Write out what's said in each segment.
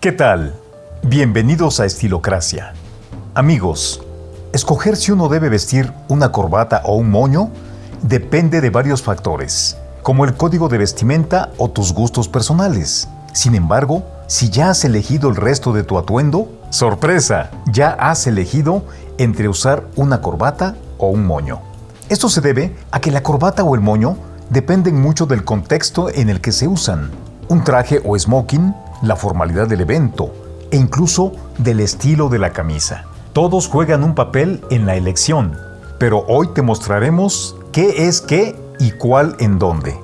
¿Qué tal? Bienvenidos a Estilocracia. Amigos, escoger si uno debe vestir una corbata o un moño depende de varios factores, como el código de vestimenta o tus gustos personales. Sin embargo, si ya has elegido el resto de tu atuendo, sorpresa, ya has elegido entre usar una corbata o un moño. Esto se debe a que la corbata o el moño dependen mucho del contexto en el que se usan. Un traje o smoking, la formalidad del evento e incluso del estilo de la camisa. Todos juegan un papel en la elección, pero hoy te mostraremos qué es qué y cuál en dónde.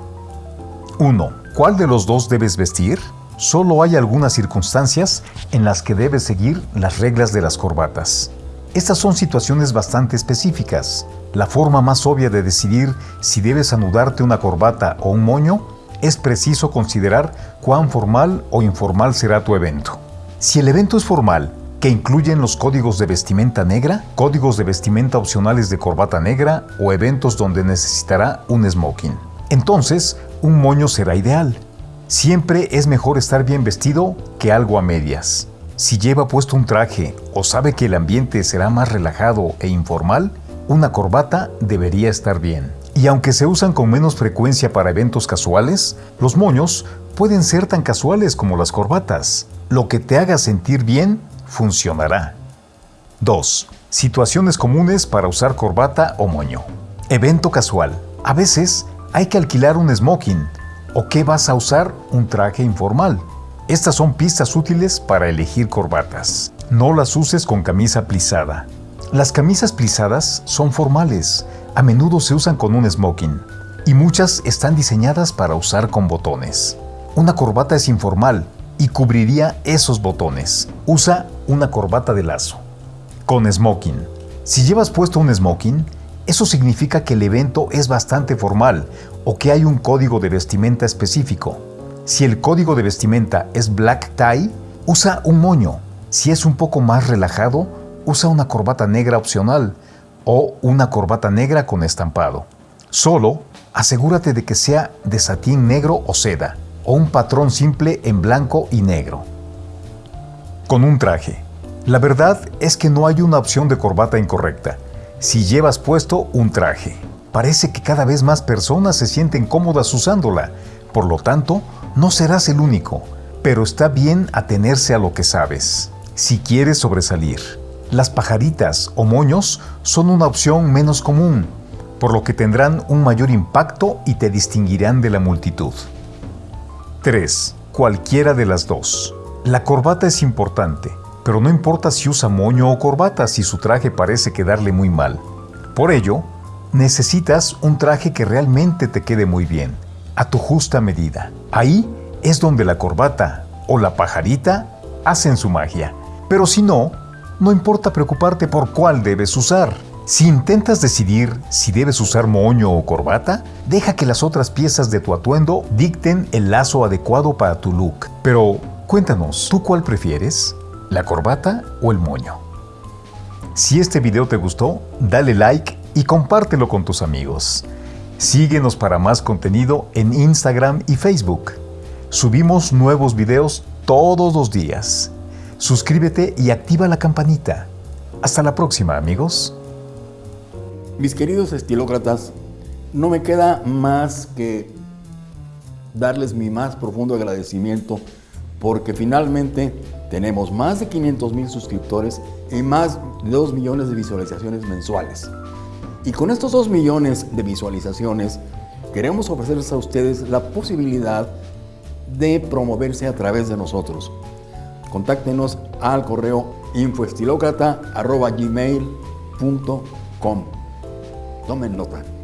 1. ¿Cuál de los dos debes vestir? Solo hay algunas circunstancias en las que debes seguir las reglas de las corbatas. Estas son situaciones bastante específicas. La forma más obvia de decidir si debes anudarte una corbata o un moño es preciso considerar cuán formal o informal será tu evento. Si el evento es formal, que incluyen los códigos de vestimenta negra, códigos de vestimenta opcionales de corbata negra o eventos donde necesitará un smoking. Entonces, un moño será ideal. Siempre es mejor estar bien vestido que algo a medias. Si lleva puesto un traje o sabe que el ambiente será más relajado e informal, una corbata debería estar bien. Y aunque se usan con menos frecuencia para eventos casuales, los moños pueden ser tan casuales como las corbatas. Lo que te haga sentir bien funcionará. 2. Situaciones comunes para usar corbata o moño. Evento casual. A veces hay que alquilar un smoking ¿O qué vas a usar? Un traje informal. Estas son pistas útiles para elegir corbatas. No las uses con camisa plisada. Las camisas plisadas son formales, a menudo se usan con un smoking, y muchas están diseñadas para usar con botones. Una corbata es informal y cubriría esos botones. Usa una corbata de lazo. Con smoking. Si llevas puesto un smoking, eso significa que el evento es bastante formal o que hay un código de vestimenta específico. Si el código de vestimenta es black tie, usa un moño. Si es un poco más relajado, usa una corbata negra opcional o una corbata negra con estampado. Solo asegúrate de que sea de satín negro o seda o un patrón simple en blanco y negro. Con un traje. La verdad es que no hay una opción de corbata incorrecta si llevas puesto un traje. Parece que cada vez más personas se sienten cómodas usándola, por lo tanto, no serás el único, pero está bien atenerse a lo que sabes. Si quieres sobresalir, las pajaritas o moños son una opción menos común, por lo que tendrán un mayor impacto y te distinguirán de la multitud. 3. Cualquiera de las dos. La corbata es importante, pero no importa si usa moño o corbata si su traje parece quedarle muy mal. Por ello, necesitas un traje que realmente te quede muy bien, a tu justa medida. Ahí es donde la corbata o la pajarita hacen su magia. Pero si no, no importa preocuparte por cuál debes usar. Si intentas decidir si debes usar moño o corbata, deja que las otras piezas de tu atuendo dicten el lazo adecuado para tu look. Pero cuéntanos, ¿tú cuál prefieres? la corbata o el moño. Si este video te gustó, dale like y compártelo con tus amigos. Síguenos para más contenido en Instagram y Facebook. Subimos nuevos videos todos los días. Suscríbete y activa la campanita. Hasta la próxima, amigos. Mis queridos estilócratas, no me queda más que darles mi más profundo agradecimiento porque finalmente tenemos más de 500 mil suscriptores y más de 2 millones de visualizaciones mensuales. Y con estos 2 millones de visualizaciones, queremos ofrecerles a ustedes la posibilidad de promoverse a través de nosotros. Contáctenos al correo infoestilocrata.gmail.com Tomen nota.